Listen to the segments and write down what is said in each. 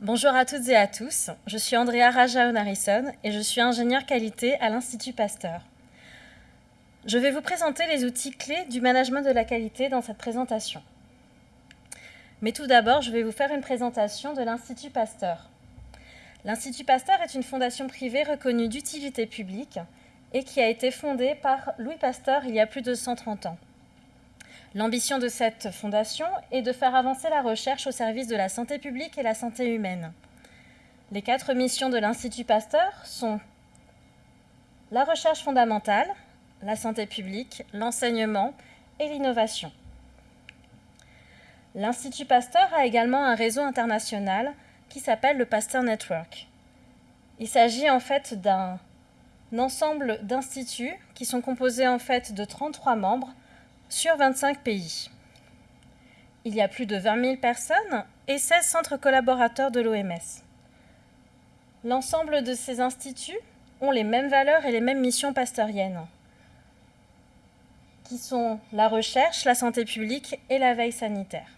Bonjour à toutes et à tous, je suis Andrea Raja Onarison et je suis ingénieure qualité à l'Institut Pasteur. Je vais vous présenter les outils clés du management de la qualité dans cette présentation. Mais tout d'abord, je vais vous faire une présentation de l'Institut Pasteur. L'Institut Pasteur est une fondation privée reconnue d'utilité publique et qui a été fondée par Louis Pasteur il y a plus de 130 ans. L'ambition de cette fondation est de faire avancer la recherche au service de la santé publique et la santé humaine. Les quatre missions de l'Institut Pasteur sont la recherche fondamentale, la santé publique, l'enseignement et l'innovation. L'Institut Pasteur a également un réseau international qui s'appelle le Pasteur Network. Il s'agit en fait d'un ensemble d'instituts qui sont composés en fait de 33 membres sur 25 pays. Il y a plus de 20 000 personnes et 16 centres collaborateurs de l'OMS. L'ensemble de ces instituts ont les mêmes valeurs et les mêmes missions pasteuriennes, qui sont la recherche, la santé publique et la veille sanitaire.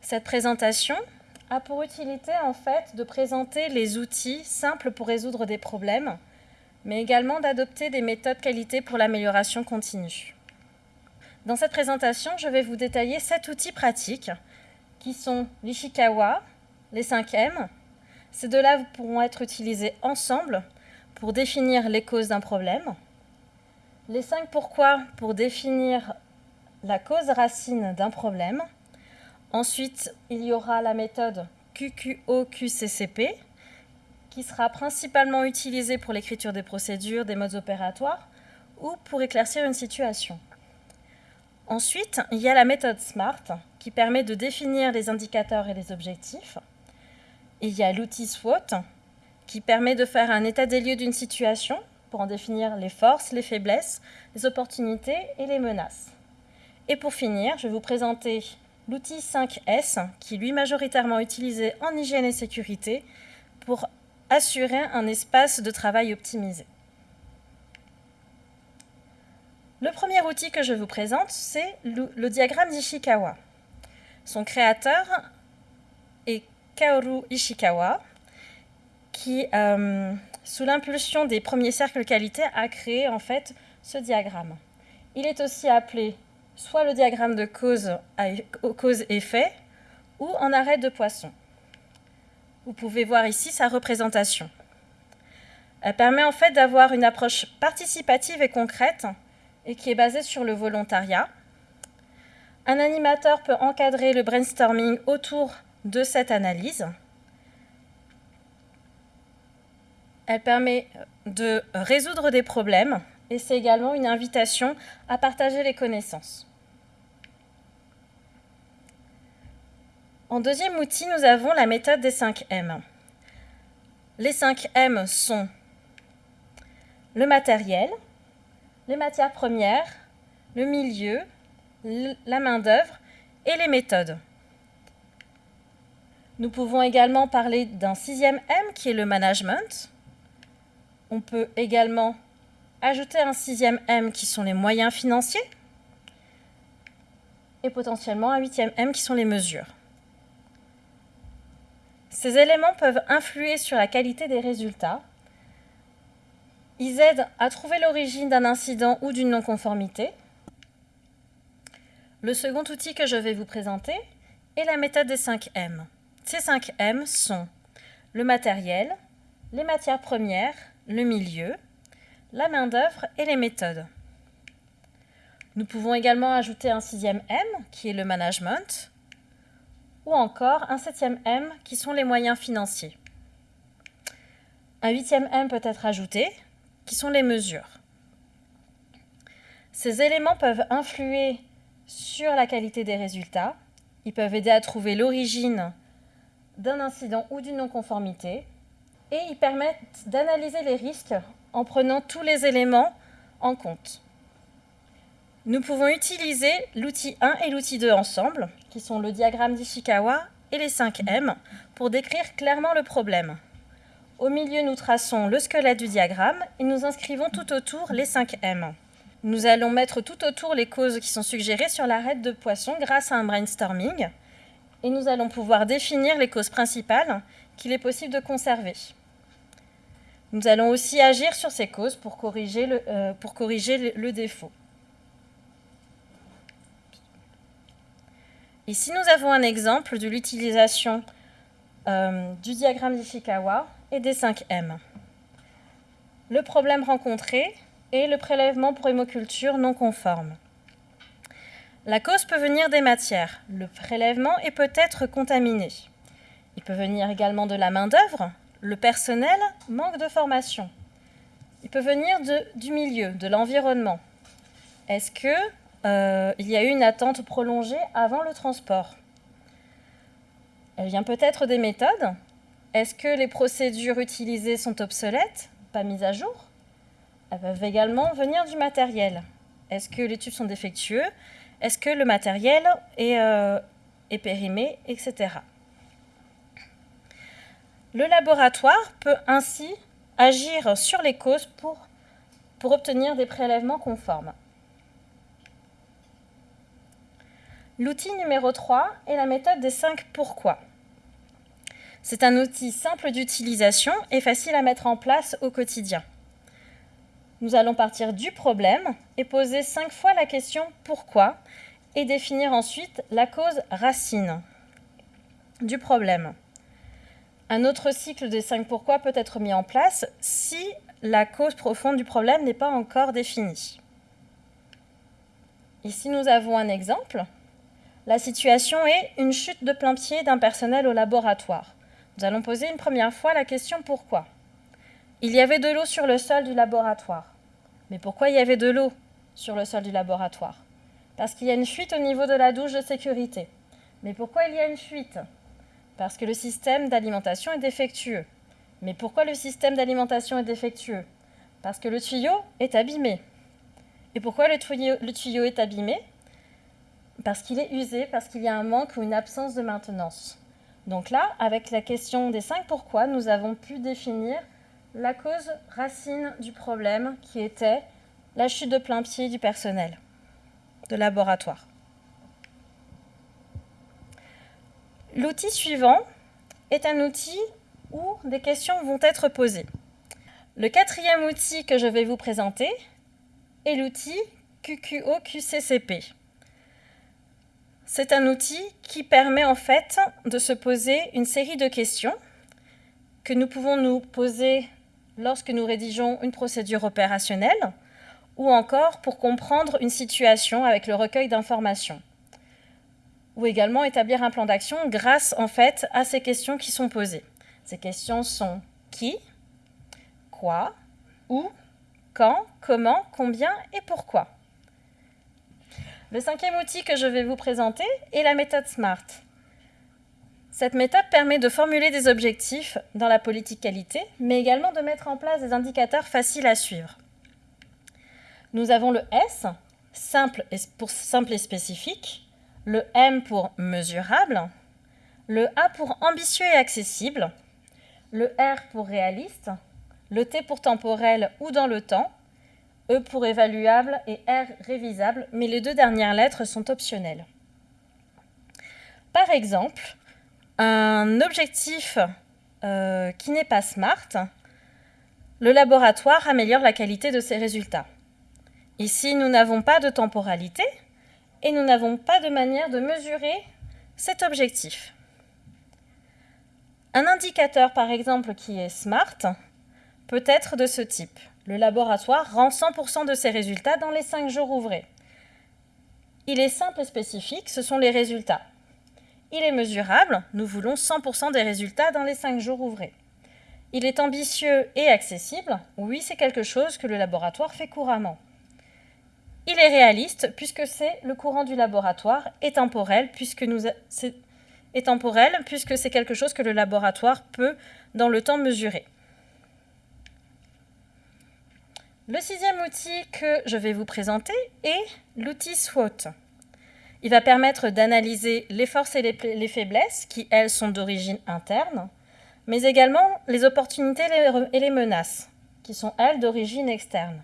Cette présentation a pour utilité en fait de présenter les outils simples pour résoudre des problèmes mais également d'adopter des méthodes qualité pour l'amélioration continue. Dans cette présentation, je vais vous détailler sept outils pratiques qui sont l'Ishikawa, les 5 M. Ces deux-là pourront être utilisés ensemble pour définir les causes d'un problème. Les 5 pourquoi pour définir la cause racine d'un problème. Ensuite, il y aura la méthode QQO-QCCP qui sera principalement utilisé pour l'écriture des procédures, des modes opératoires ou pour éclaircir une situation. Ensuite, il y a la méthode SMART qui permet de définir les indicateurs et les objectifs. Il y a l'outil SWOT qui permet de faire un état des lieux d'une situation pour en définir les forces, les faiblesses, les opportunités et les menaces. Et pour finir, je vais vous présenter l'outil 5S qui est lui majoritairement utilisé en hygiène et sécurité pour assurer un espace de travail optimisé. Le premier outil que je vous présente, c'est le, diagramme d'Ishikawa. Son créateur est Kaoru Ishikawa, qui, euh, sous l'impulsion des premiers cercles qualité, a créé en fait ce diagramme. Il est aussi appelé soit le diagramme de cause-effet ou en arrêt de poisson. Vous pouvez voir ici sa représentation. Elle permet en fait d'avoir une approche participative et concrète et qui est basée sur le volontariat. Un animateur peut encadrer le brainstorming autour de cette analyse. Elle permet de résoudre des problèmes et c'est également une invitation à partager les connaissances. En deuxième outil, nous avons la méthode des 5 M. Les 5 M sont le matériel, les matières premières, le milieu, la main-d'œuvre et les méthodes. Nous pouvons également parler d'un sixième M qui est le management. On peut également ajouter un sixième M qui sont les moyens financiers et potentiellement un huitième M qui sont les mesures. Ces éléments peuvent influer sur la qualité des résultats. Ils aident à trouver l'origine d'un incident ou d'une non-conformité. Le second outil que je vais vous présenter est la méthode des 5 M. Ces 5 M sont le matériel, les matières premières, le milieu, la main-d'œuvre et les méthodes. Nous pouvons également ajouter un sixième M, qui est le management, ou encore un septième M qui sont les moyens financiers. Un huitième M peut être ajouté, qui sont les mesures. Ces éléments peuvent influer sur la qualité des résultats, ils peuvent aider à trouver l'origine d'un incident ou d'une non-conformité, et ils permettent d'analyser les risques en prenant tous les éléments en compte. Nous pouvons utiliser l'outil 1 et l'outil 2 ensemble, qui sont le diagramme d'Ishikawa et les 5 M, pour décrire clairement le problème. Au milieu, nous traçons le squelette du diagramme et nous inscrivons tout autour les 5 M. Nous allons mettre tout autour les causes qui sont suggérées sur l'arête de poisson grâce à un brainstorming. et nous allons pouvoir définir les causes principales qu'il est possible de conserver. Nous allons aussi agir sur ces causes pour corriger le, euh, pour corriger le, défaut. Ici, nous avons un exemple de l'utilisation euh, du diagramme d'Ishikawa et des 5 M. Le problème rencontré est le prélèvement pour hémoculture non conforme. La cause peut venir des matières. Le prélèvement est peut-être contaminé. Il peut venir également de la main-d'œuvre. Le personnel manque de formation. Il peut venir du milieu, de l'environnement. Est-ce qu'il euh, y a eu une attente prolongée avant le transport Elle vient peut-être des méthodes. Est-ce que les procédures utilisées sont obsolètes, pas mises à jour? Elles peuvent également venir du matériel. Est-ce que les tubes sont défectueux? Est-ce que le matériel euh, est, périmé, etc. Le laboratoire peut ainsi agir sur les causes pour obtenir des prélèvements conformes. L'outil numéro 3 est la méthode des 5 pourquoi. C'est un outil simple d'utilisation et facile à mettre en place au quotidien. Nous allons partir du problème et poser cinq fois la question pourquoi et définir ensuite la cause racine du problème. Un autre cycle des cinq pourquoi peut être mis en place si la cause profonde du problème n'est pas encore définie. Ici, nous avons un exemple. La situation est une chute de plein pied d'un personnel au laboratoire. Nous allons poser une première fois la question pourquoi? Il y avait de l'eau sur le sol du laboratoire. Mais pourquoi il y avait de l'eau sur le sol du laboratoire? Parce qu'il y a une fuite au niveau de la douche de sécurité. Mais pourquoi il y a une fuite? Parce que le système d'alimentation est défectueux. Mais pourquoi le système d'alimentation est défectueux? Parce que le tuyau est abîmé. Et pourquoi le tuyau, le tuyau est abîmé? Parce qu'il est usé, parce qu'il y a un manque ou une absence de maintenance. Donc là, avec la question des cinq pourquoi, nous avons pu définir la cause racine du problème qui était la chute de plein pied du personnel de laboratoire. L'outil suivant est un outil où des questions vont être posées. Le quatrième outil que je vais vous présenter est l'outil QQO-QCCP. C'est un outil qui permet en fait de se poser une série de questions que nous pouvons nous poser lorsque nous rédigeons une procédure opérationnelle ou encore pour comprendre une situation avec le recueil d'informations ou également établir un plan d'action grâce en fait à ces questions qui sont posées. Ces questions sont qui, quoi, où, quand, comment, combien et pourquoi. Le cinquième outil que je vais vous présenter est la méthode SMART. Cette méthode permet de formuler des objectifs dans la politique qualité, mais également de mettre en place des indicateurs faciles à suivre. Nous avons le S, simple pour simple et spécifique, le M pour mesurable, le A pour ambitieux et accessible, le R pour réaliste, le T pour temporel ou dans le temps, E pour évaluable et R révisable, mais les deux dernières lettres sont optionnelles. Par exemple, un objectif euh, qui n'est pas SMART, le laboratoire améliore la qualité de ses résultats. Ici, nous n'avons pas de temporalité et nous n'avons pas de manière de mesurer cet objectif. Un indicateur, par exemple, qui est SMART, peut être de ce type. Le laboratoire rend 100% de ses résultats dans les 5 jours ouvrés. Il est simple et spécifique, ce sont les résultats. Il est mesurable, nous voulons 100% des résultats dans les 5 jours ouvrés. Il est ambitieux et accessible, oui, c'est quelque chose que le laboratoire fait couramment. Il est réaliste, puisque c'est le courant du laboratoire, et temporel, puisque temporel, puisque c'est quelque chose que le laboratoire peut, dans le temps, mesurer. Le sixième outil que je vais vous présenter est l'outil SWOT. Il va permettre d'analyser les forces et les, faiblesses, qui, elles, sont d'origine interne, mais également les opportunités et les menaces, qui sont, elles, d'origine externe.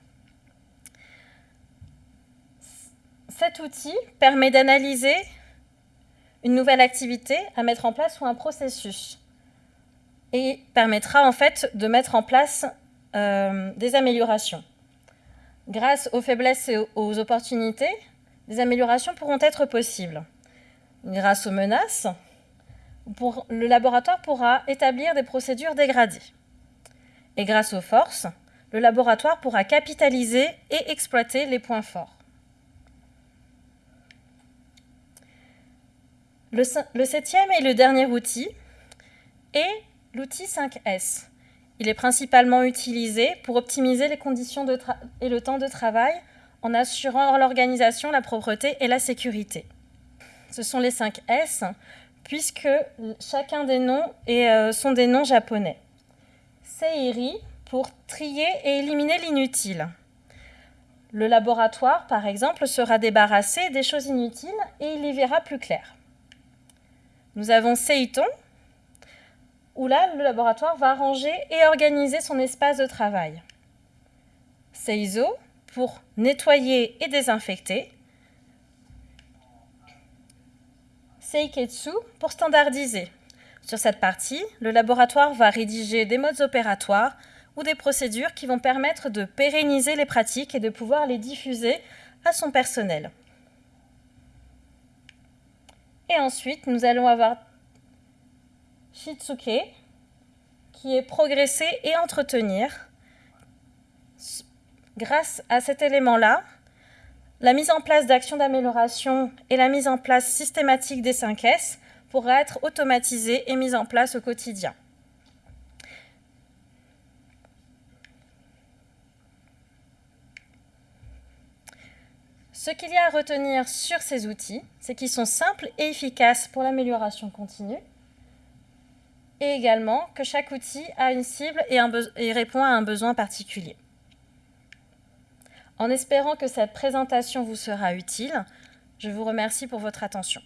Cet outil permet d'analyser une nouvelle activité à mettre en place ou un processus. Et permettra en fait de mettre en place euh, des améliorations. Grâce aux faiblesses et aux opportunités, des améliorations pourront être possibles. Grâce aux menaces, le laboratoire pourra établir des procédures dégradées. Et grâce aux forces, le laboratoire pourra capitaliser et exploiter les points forts. Le, septième et le dernier outil est l'outil 5S. Il est principalement utilisé pour optimiser les conditions et le temps de travail en assurant l'organisation, la propreté et la sécurité. Ce sont les 5 S, puisque chacun des noms euh, sont des noms japonais. Seiri, pour trier et éliminer l'inutile. Le laboratoire, par exemple, sera débarrassé des choses inutiles et il y verra plus clair. Nous avons Seiton, où là, le laboratoire va ranger et organiser son espace de travail. Seizo, pour nettoyer et désinfecter. Seiketsu, pour standardiser. Sur cette partie, le laboratoire va rédiger des modes opératoires ou des procédures qui vont permettre de pérenniser les pratiques et de pouvoir les diffuser à son personnel. Et ensuite, nous allons avoir Qui est progresser et entretenir. Grâce à cet élément-là, la mise en place d'actions d'amélioration et la mise en place systématique des 5S pourra être automatisée et mise en place au quotidien. Ce qu'il y a à retenir sur ces outils, c'est qu'ils sont simples et efficaces pour l'amélioration continue, et également que chaque outil a une cible et, répond à un besoin particulier. En espérant que cette présentation vous sera utile, je vous remercie pour votre attention.